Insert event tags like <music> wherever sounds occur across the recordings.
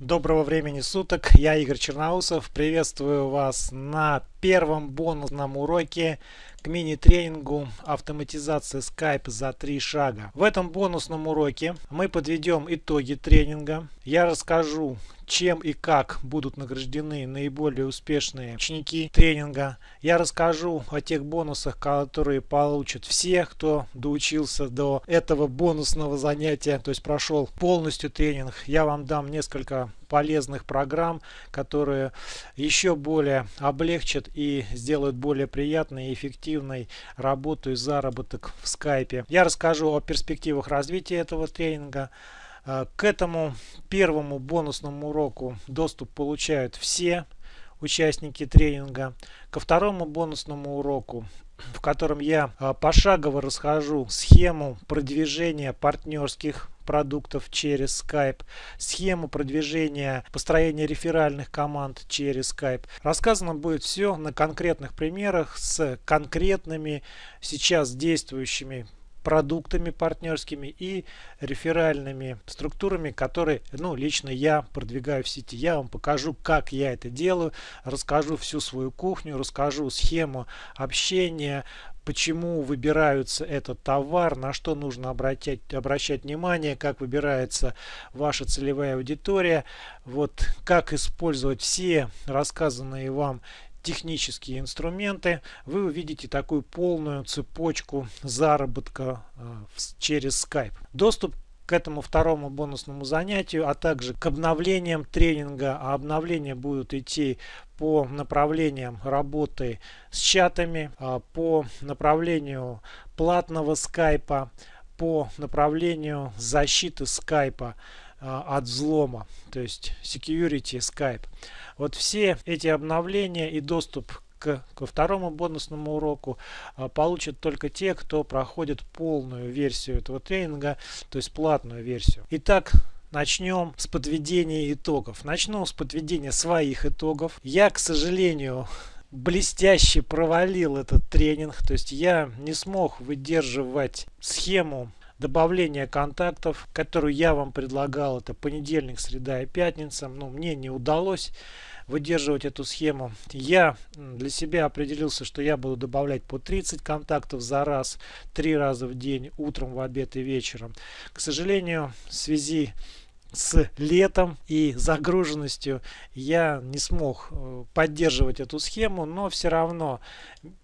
Доброго времени суток, я Игорь Черноусов, приветствую вас на первом бонусном уроке к мини-тренингу автоматизация Skype за три шага. В этом бонусном уроке мы подведем итоги тренинга. Я расскажу, чем и как будут награждены наиболее успешные ученики тренинга. Я расскажу о тех бонусах, которые получат все, кто доучился до этого бонусного занятия, то есть прошел полностью тренинг. Я вам дам несколько полезных программ, которые еще более облегчат и сделают более приятной и эффективной работу и заработок в скайпе. Я расскажу о перспективах развития этого тренинга. Э, к этому первому бонусному уроку доступ получают все участники тренинга. Ко второму бонусному уроку в котором я э, пошагово расхожу схему продвижения партнерских продуктов через Skype, схему продвижения, построения реферальных команд через Skype. Рассказано будет все на конкретных примерах с конкретными сейчас действующими продуктами партнерскими и реферальными структурами, которые, ну, лично я продвигаю в сети. Я вам покажу, как я это делаю, расскажу всю свою кухню, расскажу схему общения, почему выбираются этот товар, на что нужно обратять, обращать внимание, как выбирается ваша целевая аудитория, вот как использовать все рассказанные вам технические инструменты, вы увидите такую полную цепочку заработка э, через Skype. Доступ к этому второму бонусному занятию, а также к обновлениям тренинга. А обновления будут идти по направлениям работы с чатами, а, по направлению платного скайпа, по направлению защиты скайпа а, от взлома, то есть security Skype. Вот все эти обновления и доступ к, ко второму бонусному уроку а, получат только те, кто проходит полную версию этого тренинга, то есть платную версию. Итак, начнем с подведения итогов. Начну с подведения своих итогов. Я, к сожалению, блестяще провалил этот тренинг. То есть я не смог выдерживать схему добавления контактов, которую я вам предлагал. Это понедельник, среда и пятница. Но мне не удалось выдерживать эту схему. Я для себя определился, что я буду добавлять по 30 контактов за раз, три раза в день, утром, в обед и вечером. К сожалению, в связи с летом и загруженностью я не смог э, поддерживать эту схему, но все равно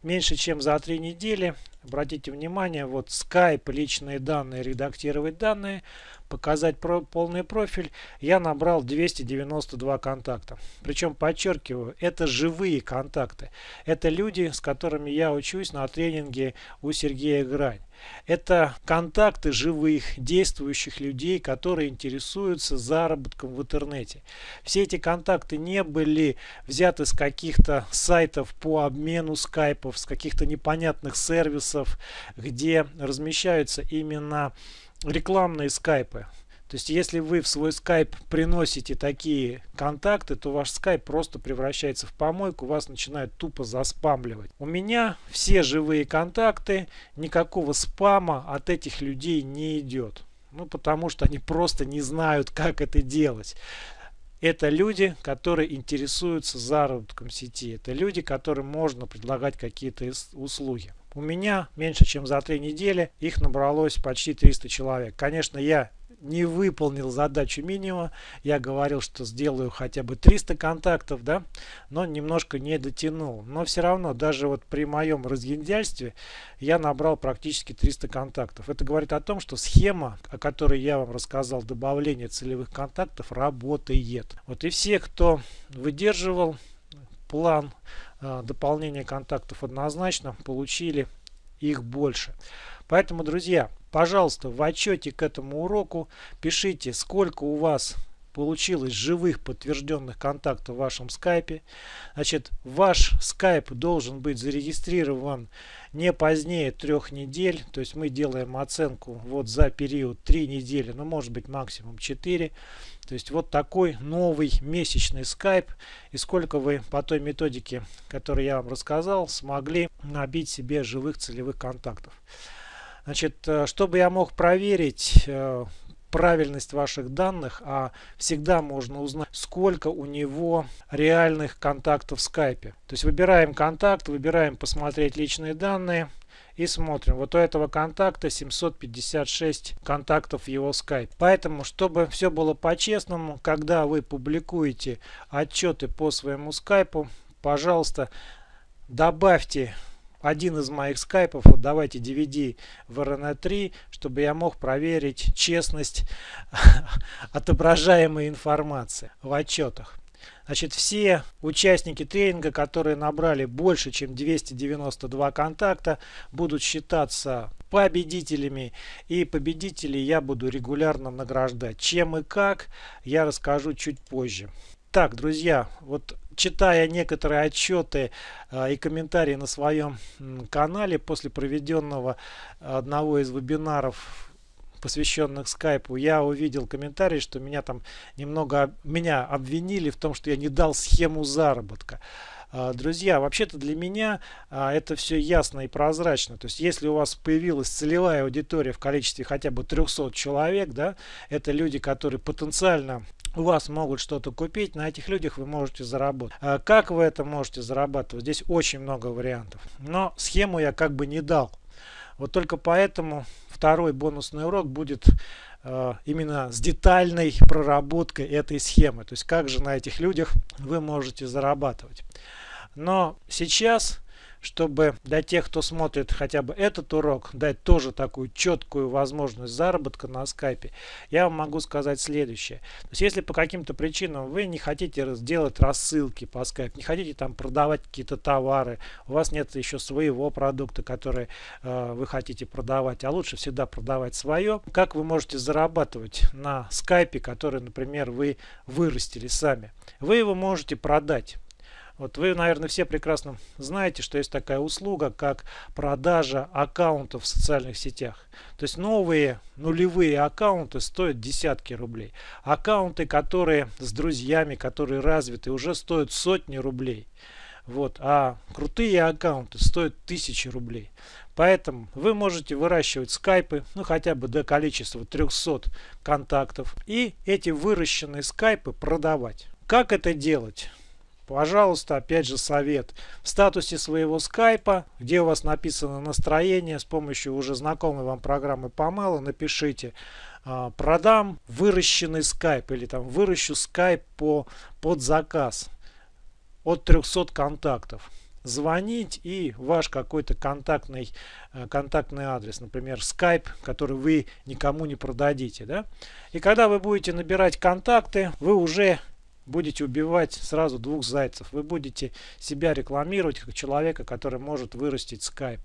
меньше чем за три недели, обратите внимание, вот Skype, личные данные, редактировать данные, показать про полный профиль, я набрал 292 контакта. Причем, подчеркиваю, это живые контакты. Это люди, с которыми я учусь на тренинге у Сергея Грань. Это контакты живых, действующих людей, которые интересуются заработком в интернете. Все эти контакты не были взяты с каких-то сайтов по обмену скайпов, с каких-то непонятных сервисов, где размещаются именно рекламные скайпы. То есть, если вы в свой скайп приносите такие контакты, то ваш скайп просто превращается в помойку, вас начинают тупо заспамливать. У меня все живые контакты, никакого спама от этих людей не идет. Ну, потому что они просто не знают, как это делать. Это люди, которые интересуются заработком сети. Это люди, которым можно предлагать какие-то услуги. У меня меньше чем за три недели их набралось почти 300 человек. Конечно, я не выполнил задачу минимума. Я говорил, что сделаю хотя бы 300 контактов, да, но немножко не дотянул. Но все равно, даже вот при моем разгильдяйстве я набрал практически 300 контактов. Это говорит о том, что схема, о которой я вам рассказал, добавление целевых контактов, работает. Вот и все, кто выдерживал план э, дополнения контактов однозначно, получили их больше. Поэтому, друзья, пожалуйста, в отчете к этому уроку пишите, сколько у вас получилось живых подтвержденных контактов в вашем скайпе. Значит, ваш скайп должен быть зарегистрирован не позднее трех недель. То есть мы делаем оценку вот за период 3 недели, ну может быть максимум 4. То есть вот такой новый месячный скайп. И сколько вы по той методике, которую я вам рассказал, смогли набить себе живых целевых контактов. Значит, э, чтобы я мог проверить, э, правильность ваших данных, а всегда можно узнать, сколько у него реальных контактов в скайпе. То есть выбираем контакт, выбираем посмотреть личные данные и смотрим. Вот у этого контакта 756 контактов в его скайп. Поэтому, чтобы все было по-честному, когда вы публикуете отчеты по своему скайпу, пожалуйста, добавьте один из моих скайпов, вот давайте DVD в RNA3, чтобы я мог проверить честность <laughs> отображаемой информации в отчетах. Значит, все участники тренинга, которые набрали больше, чем 292 контакта, будут считаться победителями. И победителей я буду регулярно награждать. Чем и как, я расскажу чуть позже. Так, друзья, вот читая некоторые отчеты э, и комментарии на своем канале после проведенного одного из вебинаров посвященных скайпу, я увидел комментарий, что меня там немного меня обвинили в том, что я не дал схему заработка. А, друзья, вообще-то для меня а, это все ясно и прозрачно. То есть, если у вас появилась целевая аудитория в количестве хотя бы 300 человек, да, это люди, которые потенциально у вас могут что-то купить, на этих людях вы можете заработать. А как вы это можете зарабатывать? Здесь очень много вариантов. Но схему я как бы не дал. Вот только поэтому второй бонусный урок будет э, именно с детальной проработкой этой схемы. То есть как же на этих людях вы можете зарабатывать. Но сейчас чтобы для тех, кто смотрит хотя бы этот урок, дать тоже такую четкую возможность заработка на скайпе, я вам могу сказать следующее. То есть, если по каким-то причинам вы не хотите сделать рассылки по скайпу, не хотите там продавать какие-то товары, у вас нет еще своего продукта, который э, вы хотите продавать, а лучше всегда продавать свое, как вы можете зарабатывать на скайпе, который, например, вы вырастили сами? Вы его можете продать. Вот вы, наверное, все прекрасно знаете, что есть такая услуга, как продажа аккаунтов в социальных сетях. То есть новые нулевые аккаунты стоят десятки рублей. Аккаунты, которые с друзьями, которые развиты, уже стоят сотни рублей. Вот, а крутые аккаунты стоят тысячи рублей. Поэтому вы можете выращивать скайпы, ну хотя бы до количества 300 контактов. И эти выращенные скайпы продавать. Как это делать? Пожалуйста, опять же совет. В статусе своего скайпа, где у вас написано настроение, с помощью уже знакомой вам программы Помела, напишите а, продам выращенный скайп или там выращу скайп по, под заказ от 300 контактов звонить и ваш какой-то контактный, э, контактный адрес, например, Skype, который вы никому не продадите. Да? И когда вы будете набирать контакты, вы уже будете убивать сразу двух зайцев. Вы будете себя рекламировать как человека, который может вырастить скайп.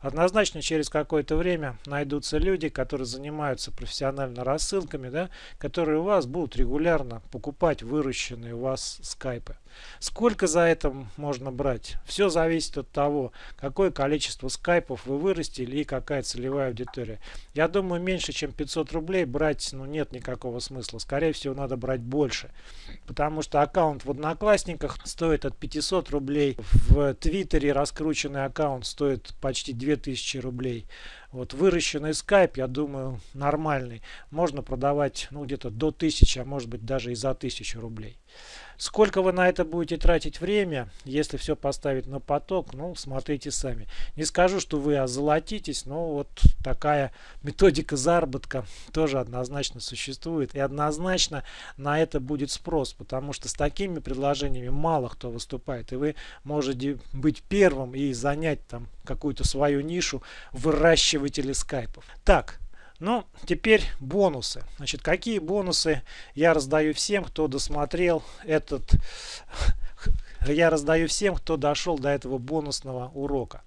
Однозначно через какое-то время найдутся люди, которые занимаются профессионально рассылками, да, которые у вас будут регулярно покупать выращенные у вас скайпы. Сколько за это можно брать? Все зависит от того, какое количество скайпов вы вырастили и какая целевая аудитория. Я думаю, меньше чем 500 рублей брать ну, нет никакого смысла. Скорее всего, надо брать больше. Потому что аккаунт в Одноклассниках стоит от 500 рублей. В Твиттере раскрученный аккаунт стоит почти 2000 рублей. Вот выращенный скайп, я думаю, нормальный. Можно продавать ну, где-то до 1000, а может быть даже и за 1000 рублей. Сколько вы на это будете тратить время, если все поставить на поток, ну, смотрите сами. Не скажу, что вы озолотитесь, но вот такая методика заработка тоже однозначно существует. И однозначно на это будет спрос, потому что с такими предложениями мало кто выступает. И вы можете быть первым и занять там какую-то свою нишу выращивателя скайпов. Так, ну, теперь бонусы. Значит, какие бонусы я раздаю всем, кто досмотрел этот... <laughs> Я раздаю всем, кто дошел до этого бонусного урока.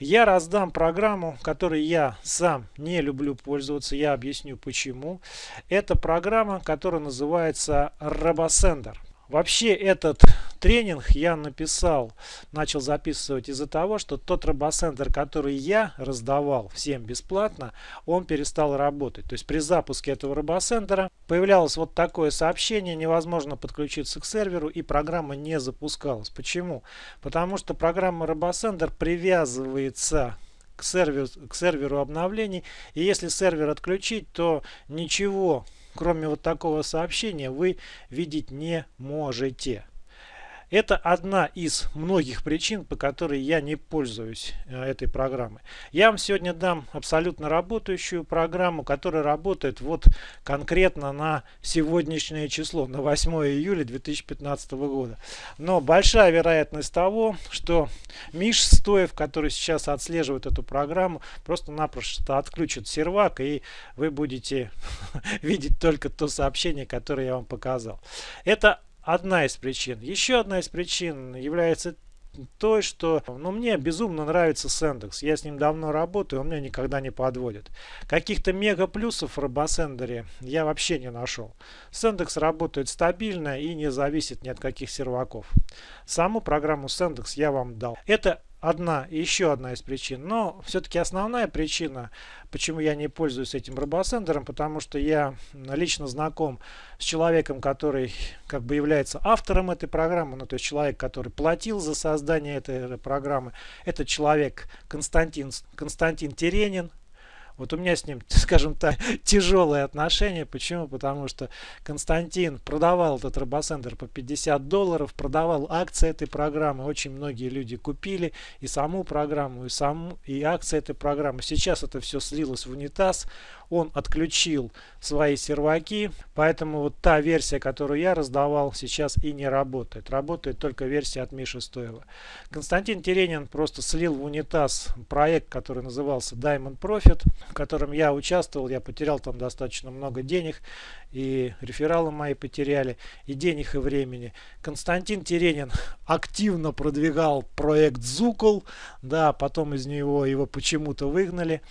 Я раздам программу, которой я сам не люблю пользоваться. Я объясню почему. Это программа, которая называется RoboSender. Вообще этот тренинг я написал, начал записывать из-за того, что тот робосендер, который я раздавал всем бесплатно, он перестал работать. То есть при запуске этого робосендера появлялось вот такое сообщение, невозможно подключиться к серверу и программа не запускалась. Почему? Потому что программа робосендер привязывается к серверу, к серверу обновлений. И если сервер отключить, то ничего, кроме вот такого сообщения, вы видеть не можете. Это одна из многих причин, по которой я не пользуюсь э, этой программой. Я вам сегодня дам абсолютно работающую программу, которая работает вот конкретно на сегодняшнее число, на 8 июля 2015 года. Но большая вероятность того, что Миш Стоев, который сейчас отслеживает эту программу, просто-напросто отключит сервак, и вы будете <laughs> видеть только то сообщение, которое я вам показал. Это одна из причин. Еще одна из причин является той, что ну, мне безумно нравится Сендекс. Я с ним давно работаю, он меня никогда не подводит. Каких-то мега плюсов в робосендере я вообще не нашел. Сендекс работает стабильно и не зависит ни от каких серваков. Саму программу Сендекс я вам дал. Это одна, еще одна из причин. Но все-таки основная причина, почему я не пользуюсь этим робосендером, потому что я лично знаком с человеком, который как бы является автором этой программы, ну то есть человек, который платил за создание этой программы. Это человек Константин, Константин Теренин, вот у меня с ним, <laughs> скажем так, тяжелые отношения. Почему? Потому что Константин продавал этот робосендер по 50 долларов, продавал акции этой программы. Очень многие люди купили и саму программу, и, саму, и акции этой программы. Сейчас это все слилось в унитаз он отключил свои серваки, поэтому вот та версия, которую я раздавал, сейчас и не работает. Работает только версия от Миши Стоева. Константин Теренин просто слил в унитаз проект, который назывался Diamond Profit, в котором я участвовал, я потерял там достаточно много денег, и рефералы мои потеряли, и денег, и времени. Константин Теренин активно продвигал проект Зукол, да, потом из него его почему-то выгнали.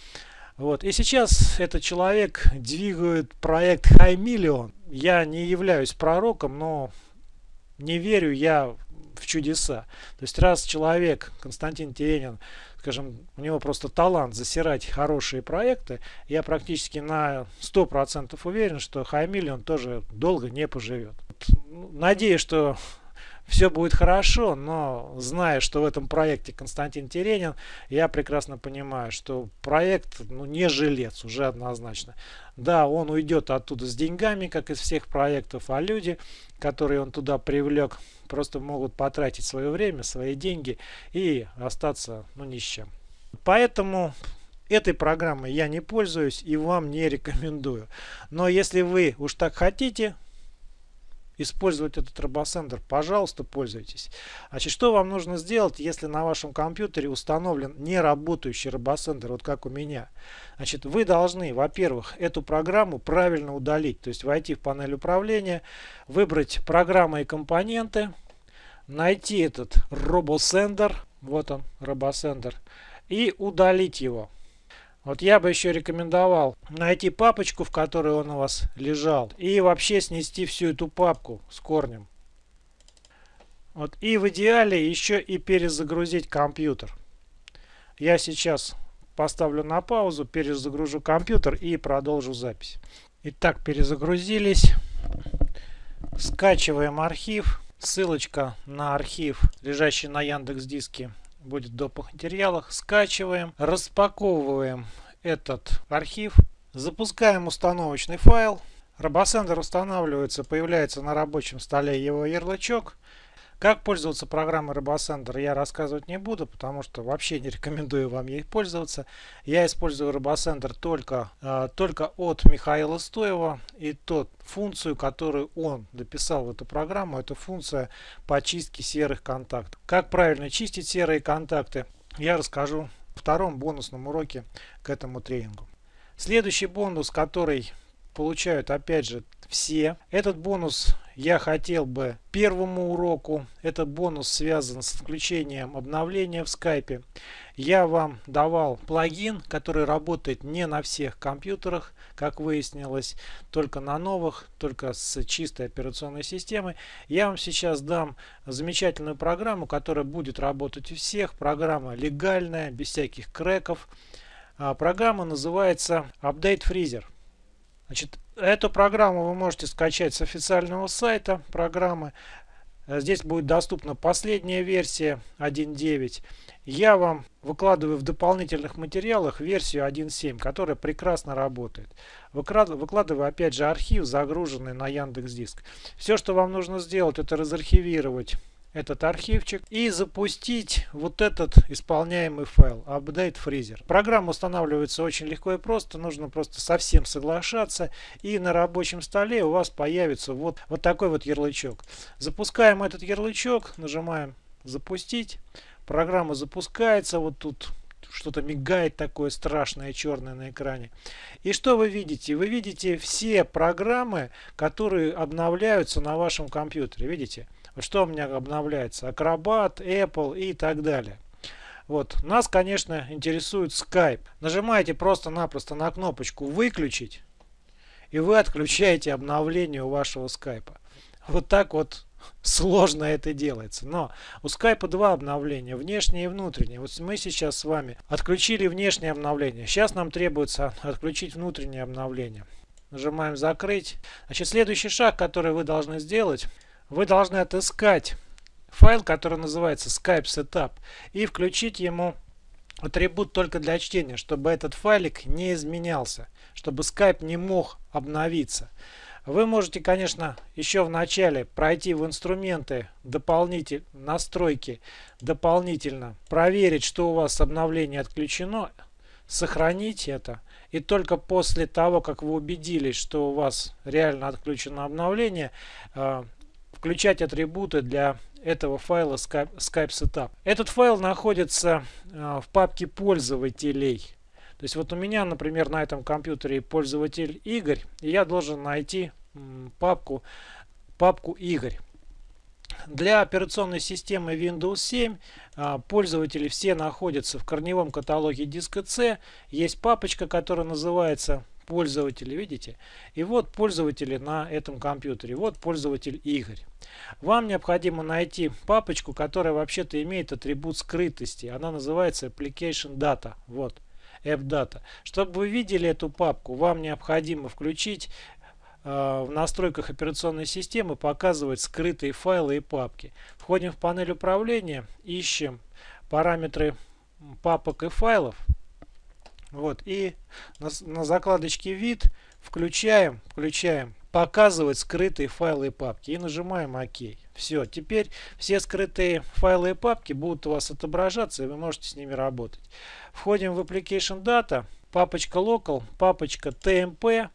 Вот. И сейчас этот человек двигает проект High Million. Я не являюсь пророком, но не верю я в чудеса. То есть раз человек, Константин Теренин, скажем, у него просто талант засирать хорошие проекты, я практически на 100% уверен, что Million тоже долго не поживет. Ну, надеюсь, что все будет хорошо, но зная, что в этом проекте Константин Теренин, я прекрасно понимаю, что проект ну, не жилец уже однозначно. Да, он уйдет оттуда с деньгами, как из всех проектов, а люди, которые он туда привлек, просто могут потратить свое время, свои деньги и остаться ну, ни с чем. Поэтому этой программой я не пользуюсь и вам не рекомендую. Но если вы уж так хотите, использовать этот робосендер, пожалуйста, пользуйтесь. Значит, что вам нужно сделать, если на вашем компьютере установлен неработающий робосендер, вот как у меня? Значит, вы должны, во-первых, эту программу правильно удалить, то есть войти в панель управления, выбрать программы и компоненты, найти этот робосендер, вот он, робосендер, и удалить его. Вот я бы еще рекомендовал найти папочку, в которой он у вас лежал. И вообще снести всю эту папку с корнем. Вот. И в идеале еще и перезагрузить компьютер. Я сейчас поставлю на паузу, перезагружу компьютер и продолжу запись. Итак, перезагрузились. Скачиваем архив. Ссылочка на архив, лежащий на Яндекс Диске, будет в материалах. Скачиваем, распаковываем этот архив, запускаем установочный файл. Робосендер устанавливается, появляется на рабочем столе его ярлычок. Как пользоваться программой RoboSender я рассказывать не буду, потому что вообще не <laughs> рекомендую вам ей пользоваться. Я использую RoboSender только, э, только от Михаила Стоева и тот функцию, которую он дописал в эту программу, это функция по чистке серых контактов. Как правильно чистить серые контакты, я расскажу в втором бонусном уроке к этому тренингу. Следующий бонус, который получают опять же все. Этот бонус я хотел бы первому уроку. Этот бонус связан с включением обновления в скайпе. Я вам давал плагин, который работает не на всех компьютерах, как выяснилось, только на новых, только с чистой операционной системой. Я вам сейчас дам замечательную программу, которая будет работать у всех. Программа легальная, без всяких креков. А, программа называется Update Freezer. Значит, эту программу вы можете скачать с официального сайта программы. Здесь будет доступна последняя версия 1.9. Я вам выкладываю в дополнительных материалах версию 1.7, которая прекрасно работает. Выкладываю опять же архив, загруженный на Яндекс Диск. Все, что вам нужно сделать, это разархивировать этот архивчик и запустить вот этот исполняемый файл update freezer. Программа устанавливается очень легко и просто, нужно просто совсем соглашаться и на рабочем столе у вас появится вот, вот такой вот ярлычок. Запускаем этот ярлычок, нажимаем запустить, программа запускается, вот тут что-то мигает такое страшное черное на экране. И что вы видите? Вы видите все программы, которые обновляются на вашем компьютере. Видите? Что у меня обновляется? Acrobat, Apple и так далее. Вот. Нас, конечно, интересует Skype. Нажимаете просто-напросто на кнопочку «Выключить» и вы отключаете обновление у вашего Skype. Вот так вот <laughs> сложно это делается. Но у Skype два обновления, внешнее и внутреннее. Вот мы сейчас с вами отключили внешнее обновление. Сейчас нам требуется отключить внутреннее обновление. Нажимаем «Закрыть». Значит, следующий шаг, который вы должны сделать – вы должны отыскать файл, который называется Skype Setup и включить ему атрибут только для чтения, чтобы этот файлик не изменялся, чтобы Skype не мог обновиться. Вы можете, конечно, еще в начале пройти в инструменты дополнительно, настройки дополнительно, проверить, что у вас обновление отключено, сохранить это. И только после того, как вы убедились, что у вас реально отключено обновление, э, включать атрибуты для этого файла Skype, Skype Setup. Этот файл находится э, в папке пользователей. То есть вот у меня, например, на этом компьютере пользователь Игорь, и я должен найти папку, папку Игорь. Для операционной системы Windows 7 э, пользователи все находятся в корневом каталоге диска C. Есть папочка, которая называется пользователи, видите? И вот пользователи на этом компьютере. Вот пользователь Игорь. Вам необходимо найти папочку, которая вообще-то имеет атрибут скрытости. Она называется Application Data. Вот. AppData. Чтобы вы видели эту папку, вам необходимо включить э, в настройках операционной системы показывать скрытые файлы и папки. Входим в панель управления, ищем параметры папок и файлов. Вот, и на, на закладочке вид включаем, включаем показывать скрытые файлы и папки и нажимаем ОК. Все, теперь все скрытые файлы и папки будут у вас отображаться и вы можете с ними работать. Входим в Application Data, папочка Local, папочка TMP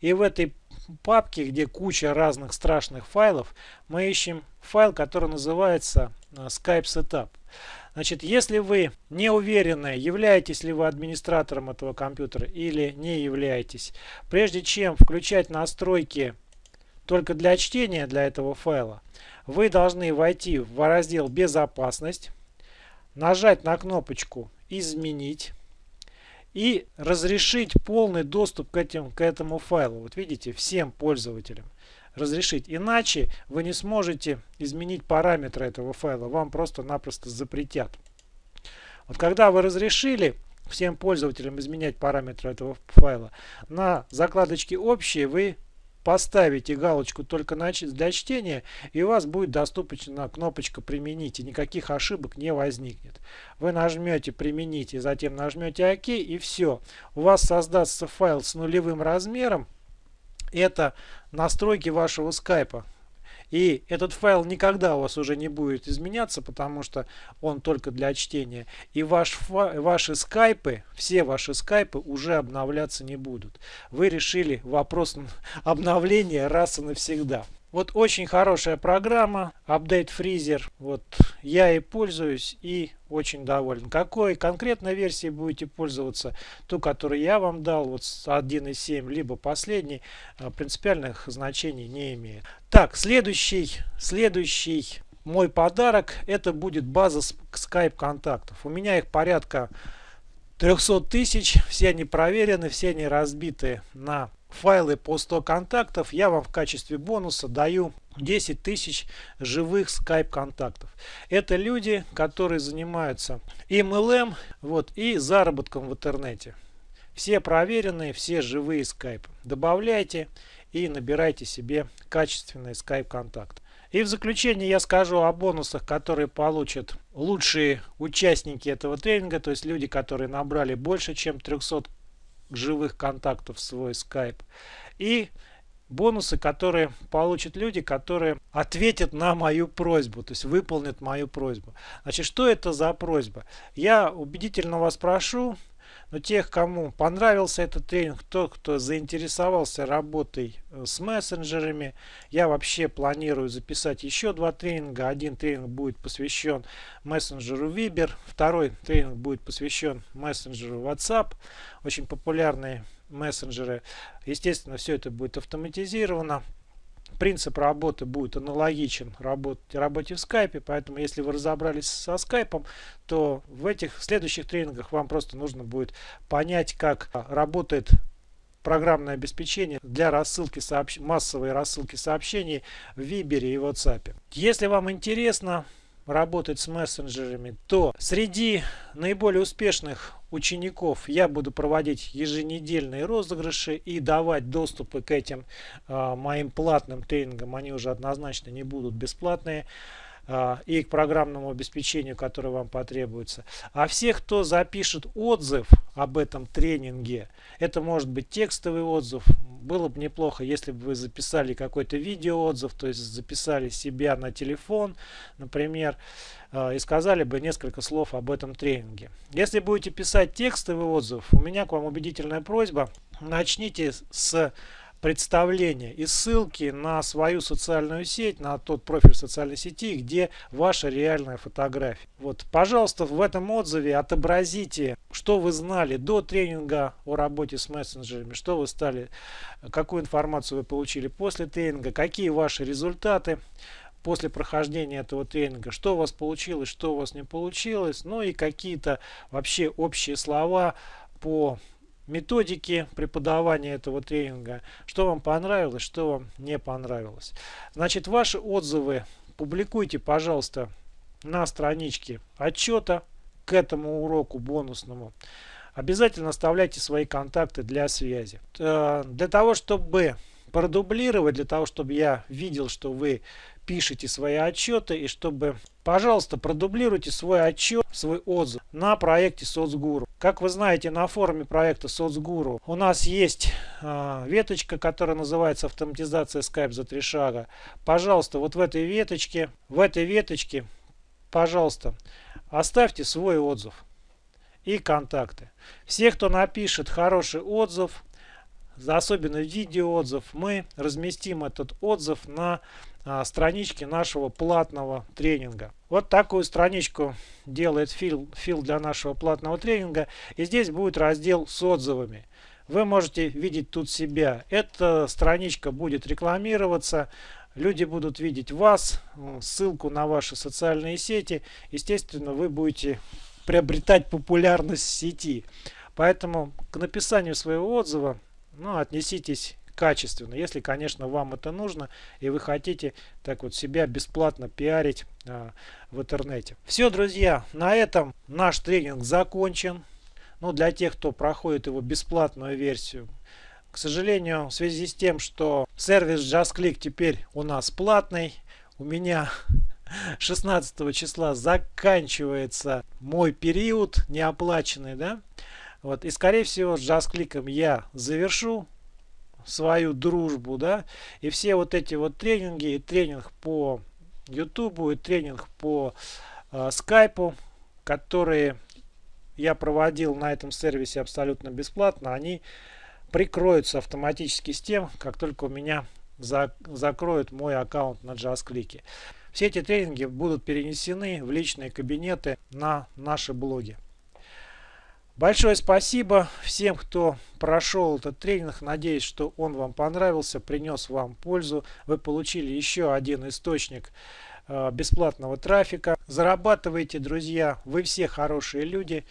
и в этой папке, где куча разных страшных файлов, мы ищем файл, который называется э, Skype Setup. Значит, если вы не уверены, являетесь ли вы администратором этого компьютера или не являетесь, прежде чем включать настройки только для чтения для этого файла, вы должны войти в раздел «Безопасность», нажать на кнопочку «Изменить» и разрешить полный доступ к, этим, к этому файлу. Вот видите, всем пользователям разрешить. Иначе вы не сможете изменить параметры этого файла. Вам просто-напросто запретят. Вот когда вы разрешили всем пользователям изменять параметры этого файла, на закладочке «Общие» вы поставите галочку только для чтения и у вас будет доступна кнопочка применить и никаких ошибок не возникнет. Вы нажмете применить и затем нажмете ОК и все. У вас создастся файл с нулевым размером это настройки вашего скайпа. И этот файл никогда у вас уже не будет изменяться, потому что он только для чтения. И ваш, ваши скайпы, все ваши скайпы уже обновляться не будут. Вы решили вопрос <laughs> обновления раз и навсегда. Вот очень хорошая программа, Update Freezer. Вот я и пользуюсь и очень доволен. Какой конкретной версией будете пользоваться, ту, которую я вам дал, вот 1.7, либо последний, а, принципиальных значений не имеет. Так, следующий, следующий мой подарок, это будет база Skype контактов. У меня их порядка 300 тысяч, все они проверены, все они разбиты на файлы по 100 контактов, я вам в качестве бонуса даю 10 тысяч живых Skype контактов. Это люди, которые занимаются MLM вот, и заработком в интернете. Все проверенные, все живые Skype. Добавляйте и набирайте себе качественный Skype контакт. И в заключение я скажу о бонусах, которые получат лучшие участники этого тренинга, то есть люди, которые набрали больше, чем 300 живых контактов в свой Skype. И бонусы, которые получат люди, которые ответят на мою просьбу, то есть выполнят мою просьбу. Значит, что это за просьба? Я убедительно вас прошу, но тех, кому понравился этот тренинг, тот, кто заинтересовался работой э, с мессенджерами, я вообще планирую записать еще два тренинга. Один тренинг будет посвящен мессенджеру Viber, второй тренинг будет посвящен мессенджеру WhatsApp. Очень популярные мессенджеры. Естественно, все это будет автоматизировано. Принцип работы будет аналогичен работе, работе в скайпе, поэтому если вы разобрались со скайпом, то в этих следующих тренингах вам просто нужно будет понять, как работает программное обеспечение для рассылки сообщ... массовой рассылки сообщений в Viber и WhatsApp. Если вам интересно, работать с мессенджерами, то среди наиболее успешных учеников я буду проводить еженедельные розыгрыши и давать доступы к этим э, моим платным тренингам. Они уже однозначно не будут бесплатные. А, и к программному обеспечению, которое вам потребуется. А всех, кто запишет отзыв об этом тренинге, это может быть текстовый отзыв, было бы неплохо, если бы вы записали какой-то видеоотзыв, то есть записали себя на телефон, например, и сказали бы несколько слов об этом тренинге. Если будете писать текстовый отзыв, у меня к вам убедительная просьба, начните с представление и ссылки на свою социальную сеть, на тот профиль социальной сети, где ваша реальная фотография. Вот, пожалуйста, в этом отзыве отобразите, что вы знали до тренинга о работе с мессенджерами, что вы стали, какую информацию вы получили после тренинга, какие ваши результаты после прохождения этого тренинга, что у вас получилось, что у вас не получилось, ну и какие-то вообще общие слова по методики преподавания этого тренинга, что вам понравилось, что вам не понравилось. Значит, ваши отзывы публикуйте, пожалуйста, на страничке отчета к этому уроку бонусному. Обязательно оставляйте свои контакты для связи. Э, для того, чтобы продублировать, для того, чтобы я видел, что вы пишите свои отчеты и чтобы, пожалуйста, продублируйте свой отчет, свой отзыв на проекте Соцгуру. Как вы знаете, на форуме проекта Соцгуру у нас есть э, веточка, которая называется автоматизация Skype за три шага. Пожалуйста, вот в этой веточке, в этой веточке, пожалуйста, оставьте свой отзыв и контакты. Все, кто напишет хороший отзыв, особенно видеоотзыв, мы разместим этот отзыв на а, страничке нашего платного тренинга. Вот такую страничку делает Фил, Фил для нашего платного тренинга. И здесь будет раздел с отзывами. Вы можете видеть тут себя. Эта страничка будет рекламироваться. Люди будут видеть вас, ссылку на ваши социальные сети. Естественно, вы будете приобретать популярность в сети. Поэтому к написанию своего отзыва ну, отнеситесь качественно, если, конечно, вам это нужно и вы хотите так вот себя бесплатно пиарить а, в интернете. Все, друзья, на этом наш тренинг закончен. Ну, для тех, кто проходит его бесплатную версию. К сожалению, в связи с тем, что сервис JustClick теперь у нас платный, у меня <laughs> 16 числа заканчивается мой период неоплаченный, да, вот, и скорее всего с JustClick я завершу свою дружбу, да, и все вот эти вот тренинги, и тренинг по YouTube, и тренинг по э, скайпу, которые я проводил на этом сервисе абсолютно бесплатно, они прикроются автоматически с тем, как только у меня за, закроют мой аккаунт на JustClick. Все эти тренинги будут перенесены в личные кабинеты на наши блоги. Большое спасибо всем, кто прошел этот тренинг. Надеюсь, что он вам понравился, принес вам пользу. Вы получили еще один источник э, бесплатного трафика. Зарабатывайте, друзья. Вы все хорошие люди.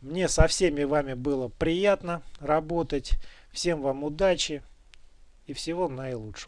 Мне со всеми вами было приятно работать. Всем вам удачи и всего наилучшего.